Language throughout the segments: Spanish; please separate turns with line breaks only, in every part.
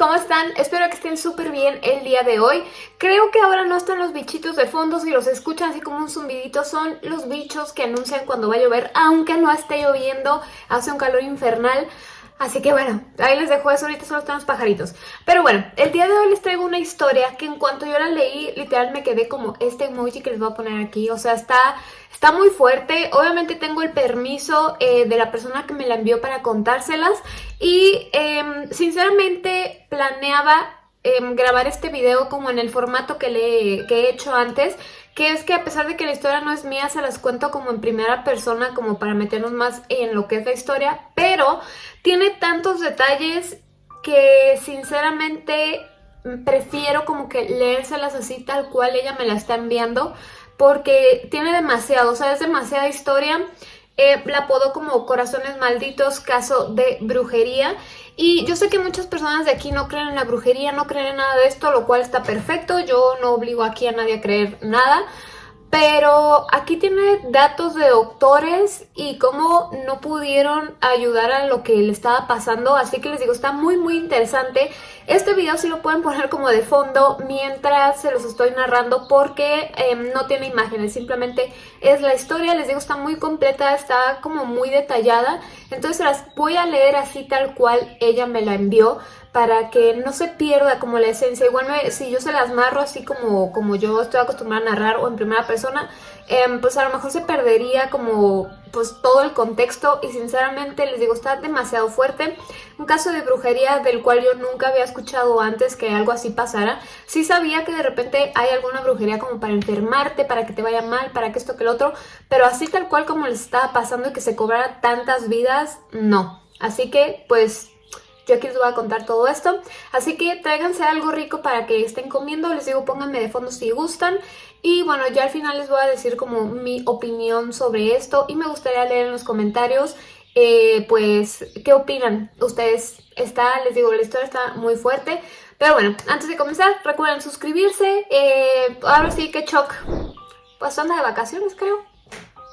¿cómo están? Espero que estén súper bien el día de hoy. Creo que ahora no están los bichitos de fondo, si los escuchan así como un zumbidito, son los bichos que anuncian cuando va a llover, aunque no esté lloviendo, hace un calor infernal. Así que bueno, ahí les dejo eso, ahorita solo están los pajaritos. Pero bueno, el día de hoy les traigo una historia que en cuanto yo la leí, literal me quedé como este emoji que les voy a poner aquí. O sea, está, está muy fuerte. Obviamente tengo el permiso eh, de la persona que me la envió para contárselas. Y em, sinceramente planeaba em, grabar este video como en el formato que, le, que he hecho antes que es que a pesar de que la historia no es mía, se las cuento como en primera persona, como para meternos más en lo que es la historia, pero tiene tantos detalles que sinceramente prefiero como que leérselas así tal cual ella me la está enviando, porque tiene demasiado, o sea, es demasiada historia eh, la apodo como Corazones Malditos, caso de brujería. Y yo sé que muchas personas de aquí no creen en la brujería, no creen en nada de esto, lo cual está perfecto. Yo no obligo aquí a nadie a creer nada. Pero aquí tiene datos de doctores y cómo no pudieron ayudar a lo que le estaba pasando. Así que les digo, está muy muy interesante. Este video sí lo pueden poner como de fondo mientras se los estoy narrando porque em, no tiene imágenes. Simplemente es la historia. Les digo, está muy completa, está como muy detallada. Entonces las voy a leer así tal cual ella me la envió para que no se pierda como la esencia. Igual si yo se las narro así como, como yo estoy acostumbrada a narrar o en primera persona, em, pues a lo mejor se perdería como pues todo el contexto y sinceramente les digo, está demasiado fuerte. Un caso de brujería del cual yo nunca había escuchado antes que algo así pasara. Sí sabía que de repente hay alguna brujería como para enfermarte, para que te vaya mal, para que esto que el otro, pero así tal cual como les estaba pasando y que se cobrara tantas vidas, no. Así que pues yo aquí les voy a contar todo esto. Así que tráiganse algo rico para que estén comiendo. Les digo, pónganme de fondo si gustan. Y bueno, ya al final les voy a decir como mi opinión sobre esto. Y me gustaría leer en los comentarios, eh, pues, ¿qué opinan ustedes? Está, les digo, la historia está muy fuerte. Pero bueno, antes de comenzar, recuerden suscribirse. Eh, ahora sí que Choc, pues de vacaciones creo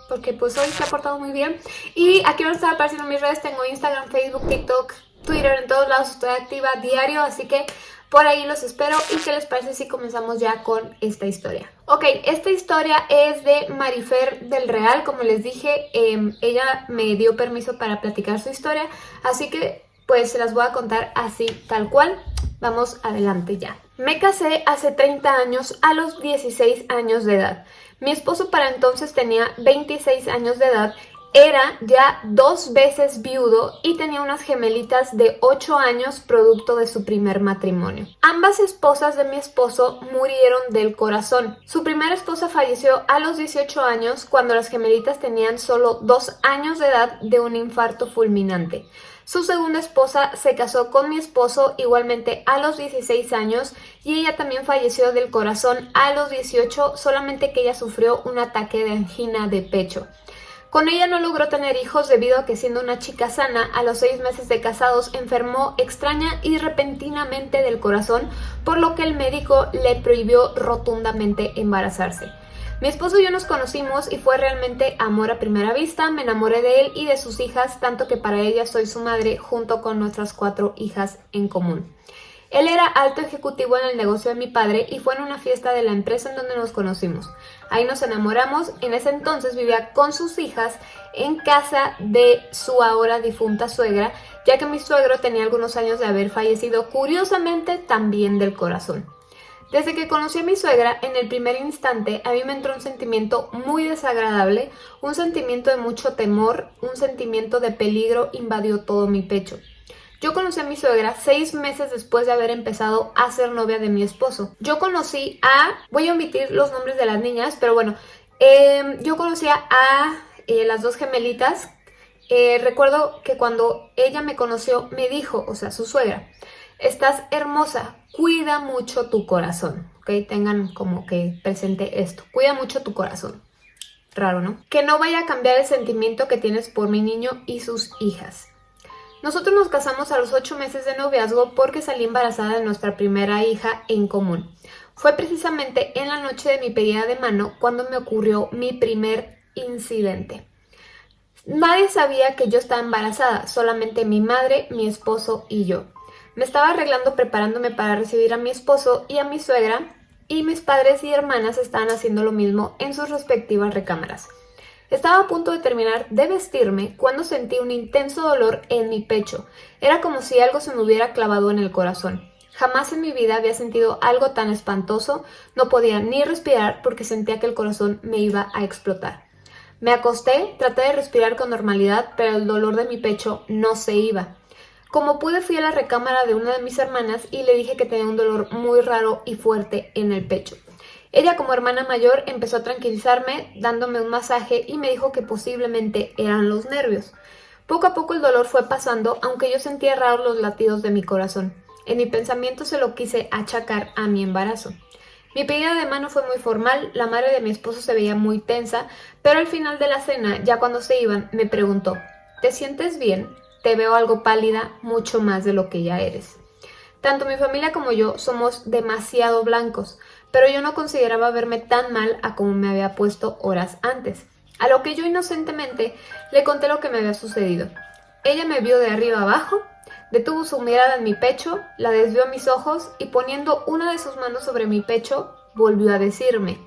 porque pues hoy se ha portado muy bien. Y aquí van a estar apareciendo mis redes, tengo Instagram, Facebook, TikTok, Twitter, en todos lados estoy activa diario, así que por ahí los espero y qué les parece si comenzamos ya con esta historia. Ok, esta historia es de Marifer del Real, como les dije, em, ella me dio permiso para platicar su historia, así que pues se las voy a contar así tal cual. Vamos adelante ya. Me casé hace 30 años a los 16 años de edad. Mi esposo para entonces tenía 26 años de edad era ya dos veces viudo y tenía unas gemelitas de 8 años producto de su primer matrimonio. Ambas esposas de mi esposo murieron del corazón. Su primera esposa falleció a los 18 años cuando las gemelitas tenían solo 2 años de edad de un infarto fulminante. Su segunda esposa se casó con mi esposo igualmente a los 16 años y ella también falleció del corazón a los 18, solamente que ella sufrió un ataque de angina de pecho. Con ella no logró tener hijos debido a que siendo una chica sana, a los seis meses de casados enfermó extraña y repentinamente del corazón, por lo que el médico le prohibió rotundamente embarazarse. Mi esposo y yo nos conocimos y fue realmente amor a primera vista, me enamoré de él y de sus hijas, tanto que para ella soy su madre junto con nuestras cuatro hijas en común. Él era alto ejecutivo en el negocio de mi padre y fue en una fiesta de la empresa en donde nos conocimos. Ahí nos enamoramos, en ese entonces vivía con sus hijas en casa de su ahora difunta suegra, ya que mi suegro tenía algunos años de haber fallecido, curiosamente también del corazón. Desde que conocí a mi suegra, en el primer instante a mí me entró un sentimiento muy desagradable, un sentimiento de mucho temor, un sentimiento de peligro invadió todo mi pecho. Yo conocí a mi suegra seis meses después de haber empezado a ser novia de mi esposo. Yo conocí a... voy a omitir los nombres de las niñas, pero bueno, em, yo conocía a eh, las dos gemelitas. Eh, recuerdo que cuando ella me conoció me dijo, o sea, su suegra, estás hermosa, cuida mucho tu corazón, ¿ok? Tengan como que presente esto, cuida mucho tu corazón. Raro, ¿no? Que no vaya a cambiar el sentimiento que tienes por mi niño y sus hijas. Nosotros nos casamos a los ocho meses de noviazgo porque salí embarazada de nuestra primera hija en común. Fue precisamente en la noche de mi pedida de mano cuando me ocurrió mi primer incidente. Nadie sabía que yo estaba embarazada, solamente mi madre, mi esposo y yo. Me estaba arreglando preparándome para recibir a mi esposo y a mi suegra y mis padres y hermanas estaban haciendo lo mismo en sus respectivas recámaras. Estaba a punto de terminar de vestirme cuando sentí un intenso dolor en mi pecho. Era como si algo se me hubiera clavado en el corazón. Jamás en mi vida había sentido algo tan espantoso, no podía ni respirar porque sentía que el corazón me iba a explotar. Me acosté, traté de respirar con normalidad, pero el dolor de mi pecho no se iba. Como pude fui a la recámara de una de mis hermanas y le dije que tenía un dolor muy raro y fuerte en el pecho. Ella como hermana mayor empezó a tranquilizarme dándome un masaje y me dijo que posiblemente eran los nervios. Poco a poco el dolor fue pasando, aunque yo sentía raros los latidos de mi corazón. En mi pensamiento se lo quise achacar a mi embarazo. Mi pedida de mano fue muy formal, la madre de mi esposo se veía muy tensa, pero al final de la cena, ya cuando se iban, me preguntó, ¿te sientes bien? Te veo algo pálida, mucho más de lo que ya eres. Tanto mi familia como yo somos demasiado blancos, pero yo no consideraba verme tan mal a como me había puesto horas antes. A lo que yo inocentemente le conté lo que me había sucedido. Ella me vio de arriba abajo Detuvo su mirada en mi pecho, la desvió a mis ojos y poniendo una de sus manos sobre mi pecho, volvió a decirme,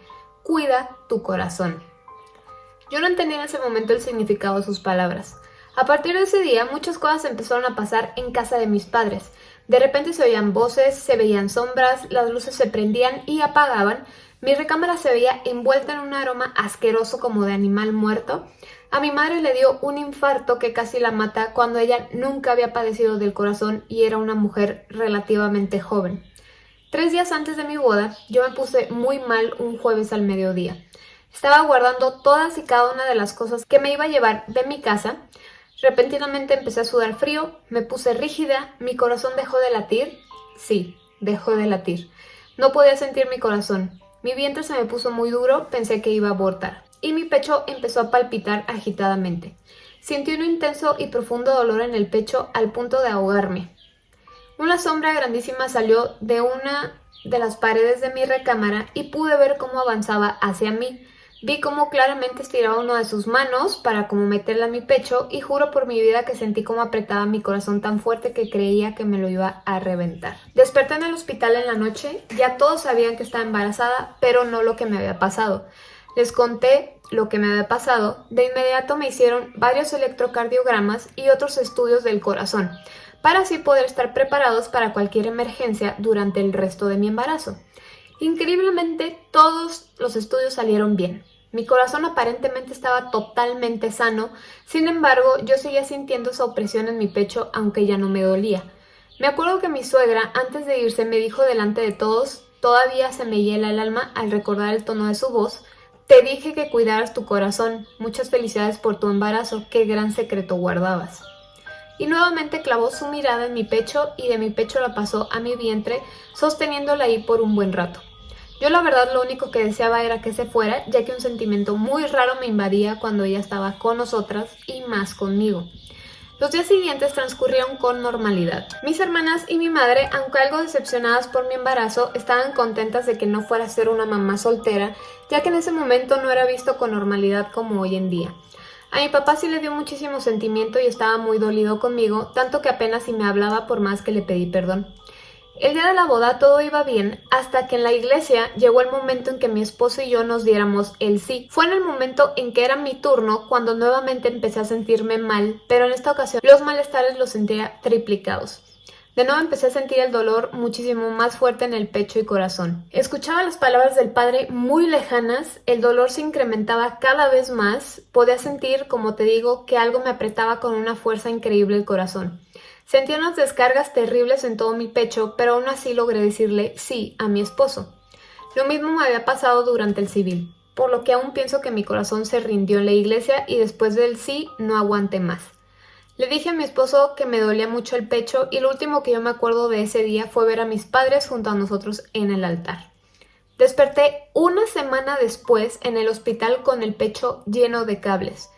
cuida tu corazón. Yo no entendía en ese momento el significado de sus palabras. A partir de ese día, muchas cosas empezaron a pasar en casa de mis padres. De repente se oían voces, se veían sombras, las luces se prendían y apagaban, mi recámara se veía envuelta en un aroma asqueroso como de animal muerto, a mi madre le dio un infarto que casi la mata cuando ella nunca había padecido del corazón y era una mujer relativamente joven. Tres días antes de mi boda, yo me puse muy mal un jueves al mediodía. Estaba guardando todas y cada una de las cosas que me iba a llevar de mi casa. Repentinamente empecé a sudar frío, me puse rígida, mi corazón dejó de latir. Sí, dejó de latir. No podía sentir mi corazón. Mi vientre se me puso muy duro, pensé que iba a abortar y mi pecho empezó a palpitar agitadamente. Sentí un intenso y profundo dolor en el pecho al punto de ahogarme. Una sombra grandísima salió de una de las paredes de mi recámara y pude ver cómo avanzaba hacia mí. Vi cómo claramente estiraba una de sus manos para como meterla en mi pecho y juro por mi vida que sentí cómo apretaba mi corazón tan fuerte que creía que me lo iba a reventar. Desperté en el hospital en la noche, ya todos sabían que estaba embarazada, pero no lo que me había pasado. Les conté lo que me había pasado, de inmediato me hicieron varios electrocardiogramas y otros estudios del corazón, para así poder estar preparados para cualquier emergencia durante el resto de mi embarazo. Increíblemente, todos los estudios salieron bien. Mi corazón aparentemente estaba totalmente sano, sin embargo, yo seguía sintiendo esa opresión en mi pecho, aunque ya no me dolía. Me acuerdo que mi suegra, antes de irse, me dijo delante de todos, todavía se me hiela el alma al recordar el tono de su voz, te dije que cuidaras tu corazón. Muchas felicidades por tu embarazo. Qué gran secreto guardabas. Y nuevamente clavó su mirada en mi pecho y de mi pecho la pasó a mi vientre, sosteniéndola ahí por un buen rato. Yo la verdad lo único que deseaba era que se fuera, ya que un sentimiento muy raro me invadía cuando ella estaba con nosotras y más conmigo. Los días siguientes transcurrieron con normalidad. Mis hermanas y mi madre, aunque algo decepcionadas por mi embarazo, estaban contentas de que no fuera a ser una mamá soltera, ya que en ese momento no era visto con normalidad como hoy en día. A mi papá sí le dio muchísimo sentimiento y estaba muy dolido conmigo, tanto que apenas si me hablaba por más que le pedí perdón. El día de la boda todo iba bien hasta que en la iglesia llegó el momento en que mi esposo y yo nos diéramos el sí. Fue en el momento en que era mi turno cuando nuevamente empecé a sentirme mal, pero en esta ocasión los malestares los sentía triplicados. De nuevo empecé a sentir el dolor muchísimo más fuerte en el pecho y corazón. Escuchaba las palabras del padre muy lejanas, el dolor se incrementaba cada vez más, podía sentir, como te digo, que algo me apretaba con una fuerza increíble el corazón. Sentía unas descargas terribles en todo mi pecho, pero aún así logré decirle sí a mi esposo. Lo mismo me había pasado durante el civil, por lo que aún pienso que mi corazón se rindió en la iglesia y después del sí no aguanté más. Le dije a mi esposo que me dolía mucho el pecho y lo último que yo me acuerdo de ese día fue ver a mis padres junto a nosotros en el altar. Desperté una semana después en el hospital con el pecho lleno de cables.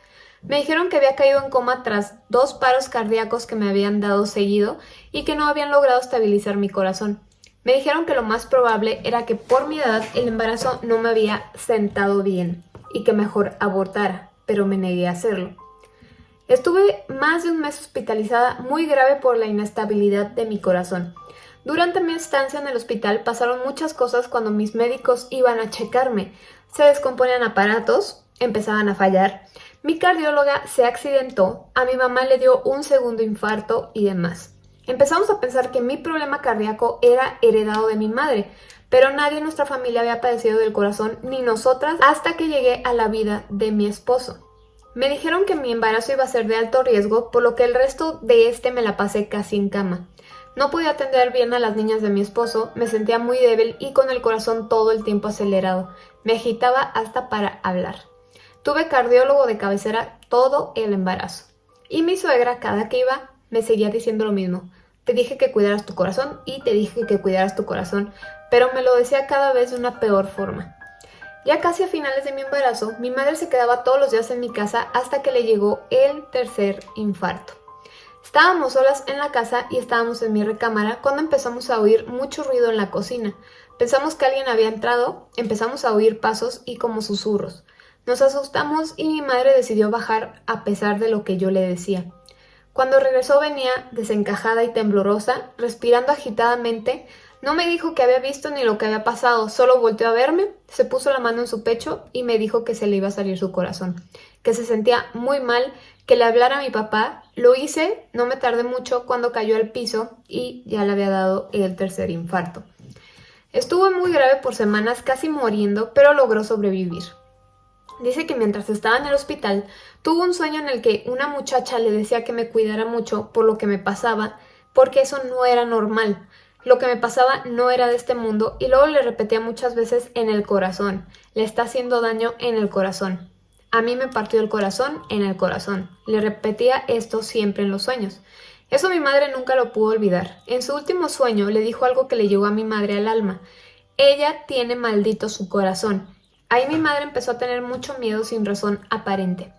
Me dijeron que había caído en coma tras dos paros cardíacos que me habían dado seguido y que no habían logrado estabilizar mi corazón. Me dijeron que lo más probable era que por mi edad el embarazo no me había sentado bien y que mejor abortara, pero me negué a hacerlo. Estuve más de un mes hospitalizada muy grave por la inestabilidad de mi corazón. Durante mi estancia en el hospital pasaron muchas cosas cuando mis médicos iban a checarme. Se descomponían aparatos, empezaban a fallar, mi cardióloga se accidentó, a mi mamá le dio un segundo infarto y demás. Empezamos a pensar que mi problema cardíaco era heredado de mi madre, pero nadie en nuestra familia había padecido del corazón, ni nosotras, hasta que llegué a la vida de mi esposo. Me dijeron que mi embarazo iba a ser de alto riesgo, por lo que el resto de este me la pasé casi en cama. No podía atender bien a las niñas de mi esposo, me sentía muy débil y con el corazón todo el tiempo acelerado. Me agitaba hasta para hablar. Tuve cardiólogo de cabecera todo el embarazo. Y mi suegra, cada que iba, me seguía diciendo lo mismo. Te dije que cuidaras tu corazón y te dije que cuidaras tu corazón, pero me lo decía cada vez de una peor forma. Ya casi a finales de mi embarazo, mi madre se quedaba todos los días en mi casa hasta que le llegó el tercer infarto. Estábamos solas en la casa y estábamos en mi recámara cuando empezamos a oír mucho ruido en la cocina. Pensamos que alguien había entrado, empezamos a oír pasos y como susurros. Nos asustamos y mi madre decidió bajar a pesar de lo que yo le decía. Cuando regresó venía desencajada y temblorosa, respirando agitadamente. No me dijo que había visto ni lo que había pasado, solo volteó a verme, se puso la mano en su pecho y me dijo que se le iba a salir su corazón, que se sentía muy mal, que le hablara a mi papá. Lo hice, no me tardé mucho cuando cayó al piso y ya le había dado el tercer infarto. Estuvo muy grave por semanas, casi muriendo, pero logró sobrevivir. Dice que mientras estaba en el hospital, tuvo un sueño en el que una muchacha le decía que me cuidara mucho por lo que me pasaba, porque eso no era normal. Lo que me pasaba no era de este mundo y luego le repetía muchas veces en el corazón. Le está haciendo daño en el corazón. A mí me partió el corazón en el corazón. Le repetía esto siempre en los sueños. Eso mi madre nunca lo pudo olvidar. En su último sueño le dijo algo que le llegó a mi madre al alma. Ella tiene maldito su corazón Ahí mi madre empezó a tener mucho miedo sin razón aparente.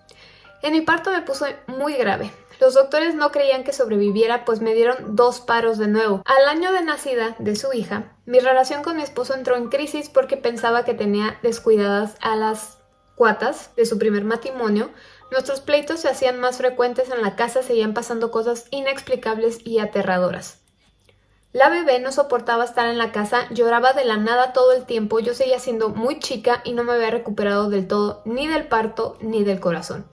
En mi parto me puso muy grave. Los doctores no creían que sobreviviera pues me dieron dos paros de nuevo. Al año de nacida de su hija, mi relación con mi esposo entró en crisis porque pensaba que tenía descuidadas a las cuatas de su primer matrimonio. Nuestros pleitos se hacían más frecuentes en la casa, seguían pasando cosas inexplicables y aterradoras. La bebé no soportaba estar en la casa, lloraba de la nada todo el tiempo, yo seguía siendo muy chica y no me había recuperado del todo ni del parto ni del corazón.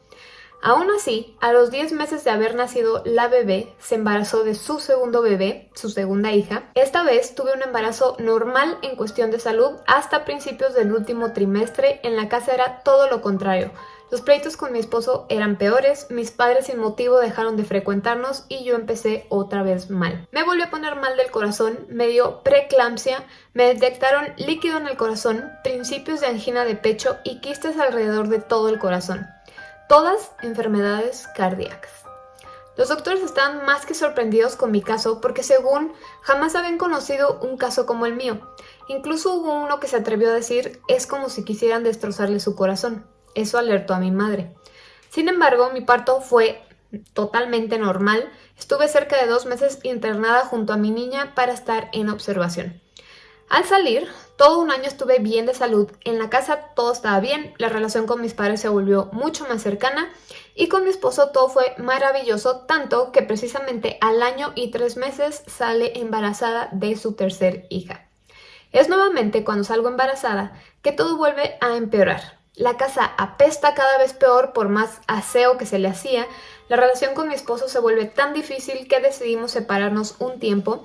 Aún así, a los 10 meses de haber nacido la bebé, se embarazó de su segundo bebé, su segunda hija. Esta vez tuve un embarazo normal en cuestión de salud hasta principios del último trimestre. En la casa era todo lo contrario. Los pleitos con mi esposo eran peores, mis padres sin motivo dejaron de frecuentarnos y yo empecé otra vez mal. Me volví a poner mal del corazón, me dio preeclampsia, me detectaron líquido en el corazón, principios de angina de pecho y quistes alrededor de todo el corazón. Todas enfermedades cardíacas. Los doctores estaban más que sorprendidos con mi caso porque según jamás habían conocido un caso como el mío. Incluso hubo uno que se atrevió a decir es como si quisieran destrozarle su corazón. Eso alertó a mi madre. Sin embargo, mi parto fue totalmente normal. Estuve cerca de dos meses internada junto a mi niña para estar en observación. Al salir, todo un año estuve bien de salud. En la casa todo estaba bien, la relación con mis padres se volvió mucho más cercana y con mi esposo todo fue maravilloso, tanto que precisamente al año y tres meses sale embarazada de su tercer hija. Es nuevamente cuando salgo embarazada que todo vuelve a empeorar. La casa apesta cada vez peor por más aseo que se le hacía. La relación con mi esposo se vuelve tan difícil que decidimos separarnos un tiempo.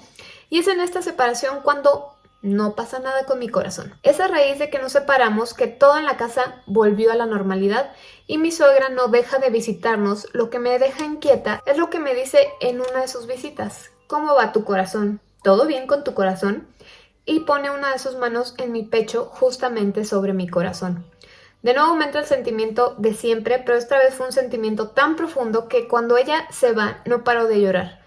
Y es en esta separación cuando no pasa nada con mi corazón. Es a raíz de que nos separamos que todo en la casa volvió a la normalidad y mi suegra no deja de visitarnos. Lo que me deja inquieta es lo que me dice en una de sus visitas. ¿Cómo va tu corazón? ¿Todo bien con tu corazón? Y pone una de sus manos en mi pecho justamente sobre mi corazón. De nuevo me entra el sentimiento de siempre, pero esta vez fue un sentimiento tan profundo que cuando ella se va no paro de llorar.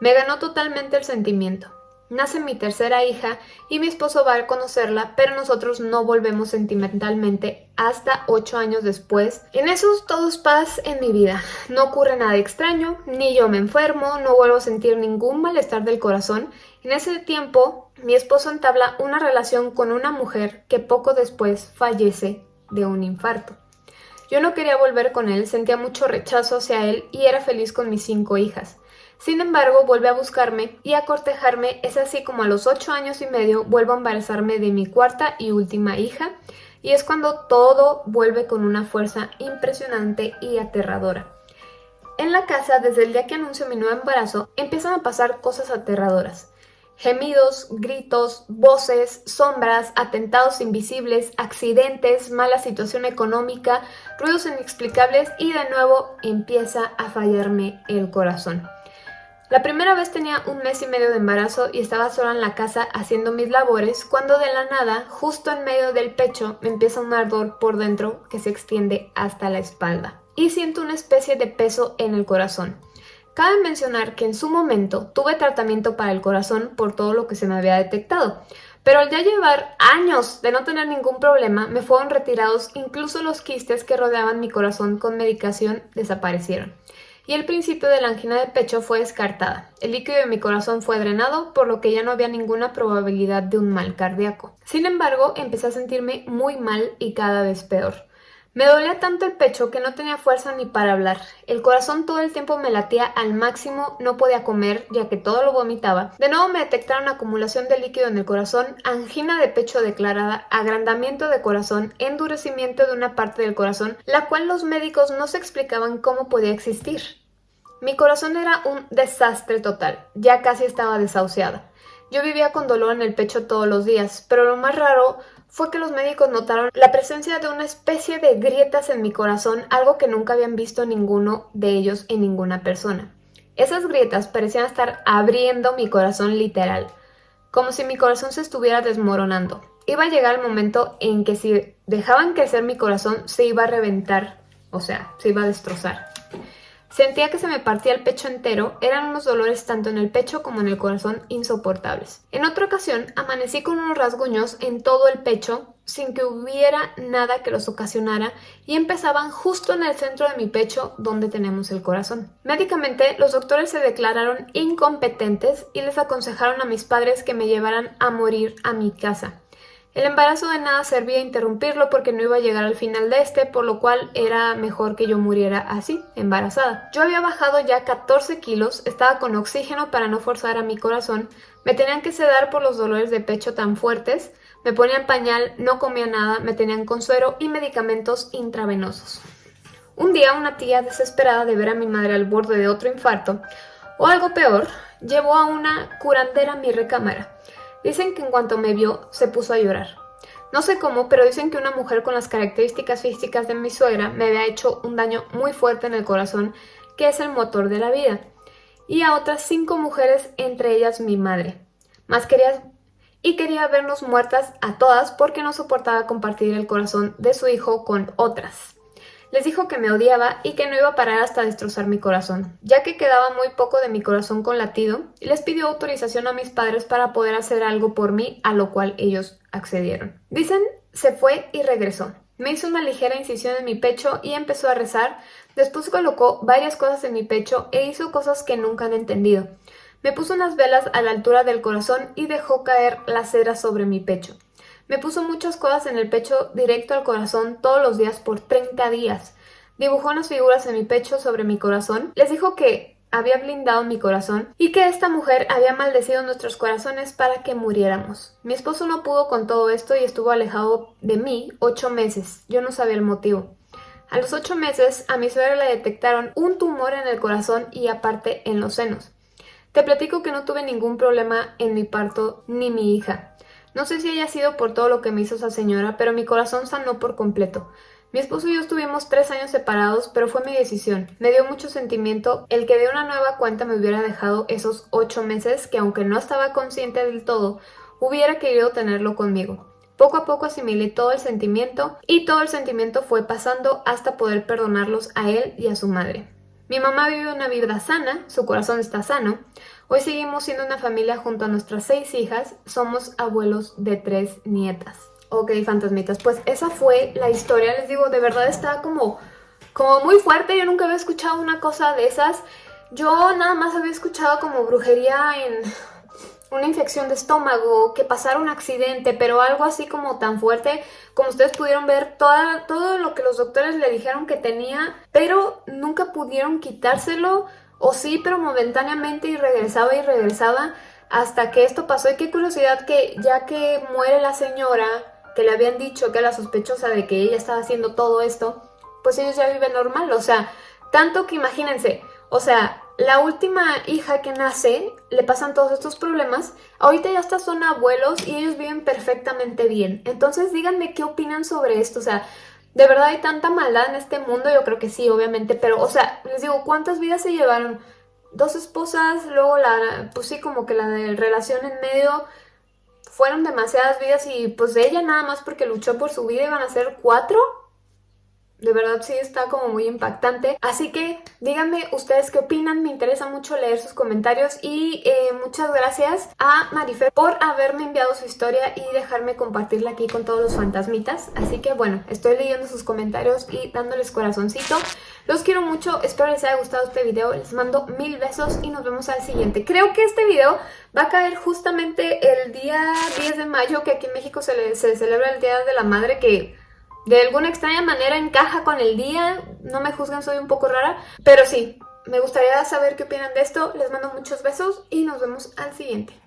Me ganó totalmente el sentimiento. Nace mi tercera hija y mi esposo va a conocerla, pero nosotros no volvemos sentimentalmente hasta ocho años después. En esos todo es paz en mi vida. No ocurre nada extraño, ni yo me enfermo, no vuelvo a sentir ningún malestar del corazón. En ese tiempo, mi esposo entabla una relación con una mujer que poco después fallece de un infarto. Yo no quería volver con él, sentía mucho rechazo hacia él y era feliz con mis cinco hijas. Sin embargo, vuelve a buscarme y a cortejarme, es así como a los ocho años y medio vuelvo a embarazarme de mi cuarta y última hija, y es cuando todo vuelve con una fuerza impresionante y aterradora. En la casa, desde el día que anuncio mi nuevo embarazo, empiezan a pasar cosas aterradoras. Gemidos, gritos, voces, sombras, atentados invisibles, accidentes, mala situación económica, ruidos inexplicables y de nuevo empieza a fallarme el corazón. La primera vez tenía un mes y medio de embarazo y estaba sola en la casa haciendo mis labores cuando de la nada, justo en medio del pecho, me empieza un ardor por dentro que se extiende hasta la espalda. Y siento una especie de peso en el corazón. Cabe mencionar que en su momento tuve tratamiento para el corazón por todo lo que se me había detectado, pero al ya llevar años de no tener ningún problema, me fueron retirados incluso los quistes que rodeaban mi corazón con medicación desaparecieron. Y el principio de la angina de pecho fue descartada. El líquido de mi corazón fue drenado, por lo que ya no había ninguna probabilidad de un mal cardíaco. Sin embargo, empecé a sentirme muy mal y cada vez peor. Me dolía tanto el pecho que no tenía fuerza ni para hablar. El corazón todo el tiempo me latía al máximo, no podía comer ya que todo lo vomitaba. De nuevo me detectaron acumulación de líquido en el corazón, angina de pecho declarada, agrandamiento de corazón, endurecimiento de una parte del corazón, la cual los médicos no se explicaban cómo podía existir. Mi corazón era un desastre total, ya casi estaba desahuciada. Yo vivía con dolor en el pecho todos los días, pero lo más raro fue que los médicos notaron la presencia de una especie de grietas en mi corazón, algo que nunca habían visto ninguno de ellos en ninguna persona. Esas grietas parecían estar abriendo mi corazón literal, como si mi corazón se estuviera desmoronando. Iba a llegar el momento en que si dejaban crecer mi corazón se iba a reventar, o sea, se iba a destrozar. Sentía que se me partía el pecho entero, eran unos dolores tanto en el pecho como en el corazón insoportables. En otra ocasión, amanecí con unos rasguños en todo el pecho, sin que hubiera nada que los ocasionara, y empezaban justo en el centro de mi pecho, donde tenemos el corazón. Médicamente, los doctores se declararon incompetentes y les aconsejaron a mis padres que me llevaran a morir a mi casa. El embarazo de nada servía interrumpirlo porque no iba a llegar al final de este, por lo cual era mejor que yo muriera así, embarazada. Yo había bajado ya 14 kilos, estaba con oxígeno para no forzar a mi corazón, me tenían que sedar por los dolores de pecho tan fuertes, me ponían pañal, no comía nada, me tenían con suero y medicamentos intravenosos. Un día una tía desesperada de ver a mi madre al borde de otro infarto, o algo peor, llevó a una curandera a mi recámara. Dicen que en cuanto me vio, se puso a llorar. No sé cómo, pero dicen que una mujer con las características físicas de mi suegra me había hecho un daño muy fuerte en el corazón, que es el motor de la vida. Y a otras cinco mujeres, entre ellas mi madre. Más quería... Y quería vernos muertas a todas porque no soportaba compartir el corazón de su hijo con otras. Les dijo que me odiaba y que no iba a parar hasta destrozar mi corazón, ya que quedaba muy poco de mi corazón con latido, y les pidió autorización a mis padres para poder hacer algo por mí, a lo cual ellos accedieron. Dicen, se fue y regresó. Me hizo una ligera incisión en mi pecho y empezó a rezar, después colocó varias cosas en mi pecho e hizo cosas que nunca han entendido. Me puso unas velas a la altura del corazón y dejó caer la cera sobre mi pecho. Me puso muchas cosas en el pecho directo al corazón todos los días por 30 días. Dibujó unas figuras en mi pecho sobre mi corazón. Les dijo que había blindado mi corazón y que esta mujer había maldecido nuestros corazones para que muriéramos. Mi esposo no pudo con todo esto y estuvo alejado de mí ocho meses. Yo no sabía el motivo. A los ocho meses a mi suegra le detectaron un tumor en el corazón y aparte en los senos. Te platico que no tuve ningún problema en mi parto ni mi hija. No sé si haya sido por todo lo que me hizo esa señora, pero mi corazón sanó por completo. Mi esposo y yo estuvimos tres años separados, pero fue mi decisión. Me dio mucho sentimiento el que de una nueva cuenta me hubiera dejado esos ocho meses que aunque no estaba consciente del todo, hubiera querido tenerlo conmigo. Poco a poco asimilé todo el sentimiento y todo el sentimiento fue pasando hasta poder perdonarlos a él y a su madre. Mi mamá vive una vida sana, su corazón está sano, Hoy seguimos siendo una familia junto a nuestras seis hijas, somos abuelos de tres nietas. Ok, fantasmitas, pues esa fue la historia, les digo, de verdad está como, como muy fuerte, yo nunca había escuchado una cosa de esas. Yo nada más había escuchado como brujería en, una infección de estómago, que pasara un accidente, pero algo así como tan fuerte, como ustedes pudieron ver, todo lo que los doctores le dijeron que tenía, pero nunca pudieron quitárselo, o sí, pero momentáneamente y regresaba y regresaba hasta que esto pasó. Y qué curiosidad que ya que muere la señora, que le habían dicho que era sospechosa de que ella estaba haciendo todo esto, pues ellos ya viven normal, o sea, tanto que imagínense, o sea, la última hija que nace, le pasan todos estos problemas, ahorita ya hasta son abuelos y ellos viven perfectamente bien. Entonces díganme qué opinan sobre esto, o sea, ¿de verdad hay tanta maldad en este mundo? Yo creo que sí, obviamente, pero, o sea, les digo, ¿cuántas vidas se llevaron? Dos esposas, luego la, pues sí, como que la de relación en medio, fueron demasiadas vidas y pues ella nada más porque luchó por su vida iban a ser cuatro. De verdad sí está como muy impactante. Así que díganme ustedes qué opinan. Me interesa mucho leer sus comentarios. Y eh, muchas gracias a Marifer por haberme enviado su historia y dejarme compartirla aquí con todos los fantasmitas. Así que bueno, estoy leyendo sus comentarios y dándoles corazoncito. Los quiero mucho, espero les haya gustado este video, les mando mil besos y nos vemos al siguiente. Creo que este video va a caer justamente el día 10 de mayo, que aquí en México se, se celebra el Día de la Madre, que de alguna extraña manera encaja con el día, no me juzguen, soy un poco rara, pero sí, me gustaría saber qué opinan de esto, les mando muchos besos y nos vemos al siguiente.